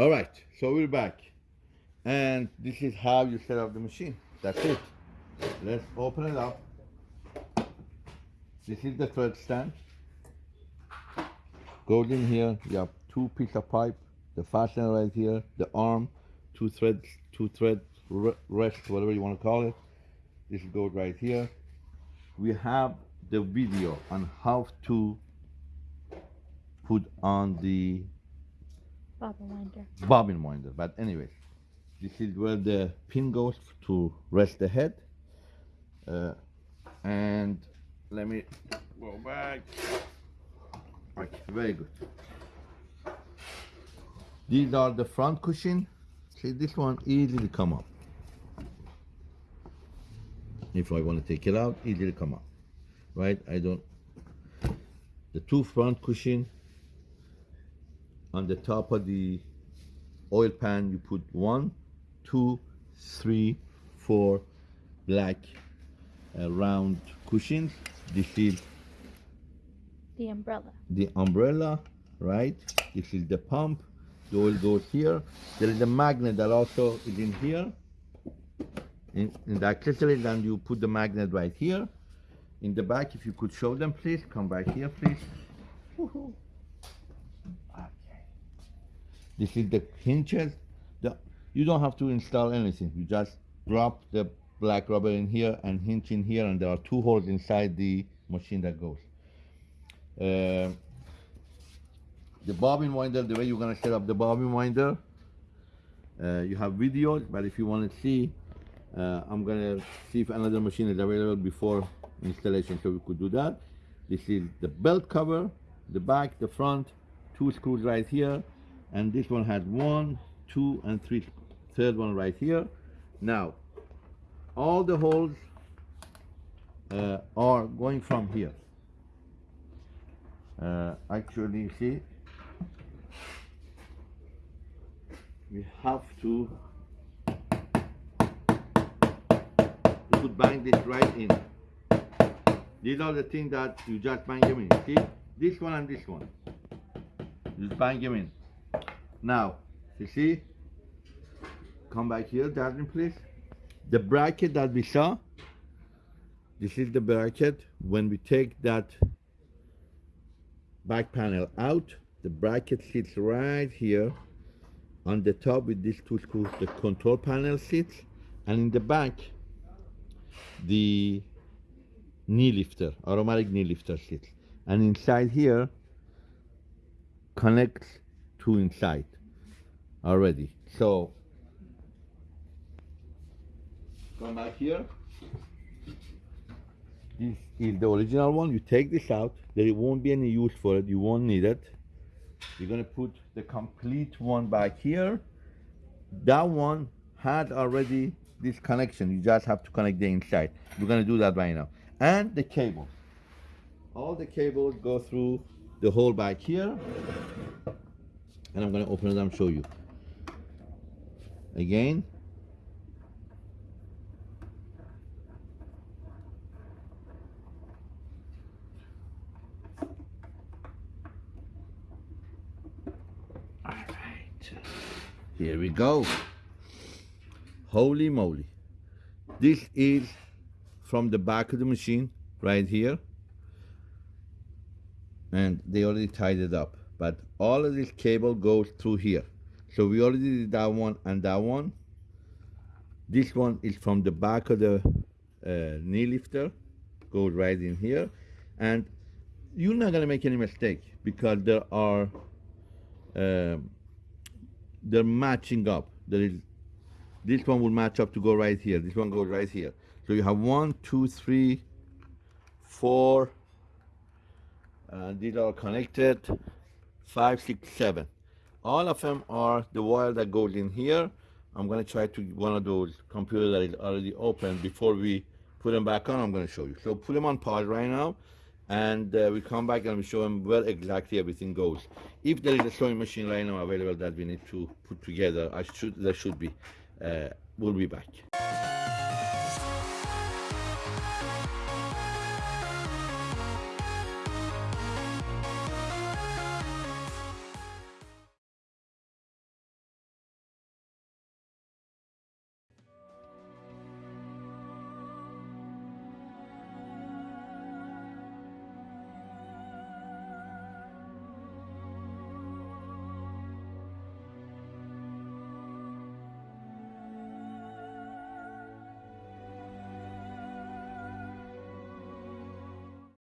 All right, so we're back. And this is how you set up the machine. That's it. Let's open it up. This is the thread stand. Goes in here, you have two piece of pipe, the fastener right here, the arm, two threads, two thread re- rest, whatever you want to call it. This goes right here. We have the video on how to put on the Bobbin winder. bobbin winder. But anyways, this is where the pin goes to rest the head. Uh, and let me go back. Okay, very good. These are the front cushion. See, this one easily come up. If I want to take it out, easily come up. Right? I don't. The two front cushion on the top of the oil pan you put one two three four black uh, round cushions. This is The umbrella. the umbrella right? This is the pump. The oil goes here. There is a magnet that also is in here. In, in the accessories and you put the magnet right here. In the back if you could show them please. Come back here please. This is the hinges. The, you don't have to install anything. You just drop the black rubber in here and hinge in here, and there are two holes inside the machine that goes. Uh, the bobbin winder, the way you're gonna set up the bobbin winder, uh, you have videos, but if you want to see, uh, I'm gonna see if another machine is available before installation, so we could do that. This is the belt cover, the back, the front, two screws right here, and this one has one, two, and three, third one right here. Now, all the holes uh, are going from here. Uh, actually, you see, we have to you could bang this right in. These are the things that you just bang them in. See, this one and this one. Just bang them in. Now, you see, come back here, Darling, please. The bracket that we saw, this is the bracket. When we take that back panel out, the bracket sits right here on the top with these two screws. The control panel sits, and in the back, the knee lifter, automatic knee lifter sits. And inside here connects to inside already. So come back here. This is the original one. You take this out. There won't be any use for it. You won't need it. You're gonna put the complete one back here. That one had already this connection. You just have to connect the inside. We're gonna do that right now. And the cable. All the cables go through the hole back here. And I'm gonna open it and show you. Again. All right. Here we go. Holy moly. This is from the back of the machine right here. And they already tied it up. But all of this cable goes through here. So we already did that one and that one. This one is from the back of the uh, knee lifter, goes right in here. And you're not gonna make any mistake because there are, um, they're matching up. There is, this one will match up to go right here. This one goes right here. So you have one, two, three, four, uh, these are connected, five, six, seven. All of them are the wire that goes in here. I'm gonna try to one of those computers that is already open before we put them back on. I'm gonna show you. So put them on pause right now, and uh, we come back and we show them where exactly everything goes. If there is a sewing machine right now available that we need to put together, I should there should be. Uh, we'll be back.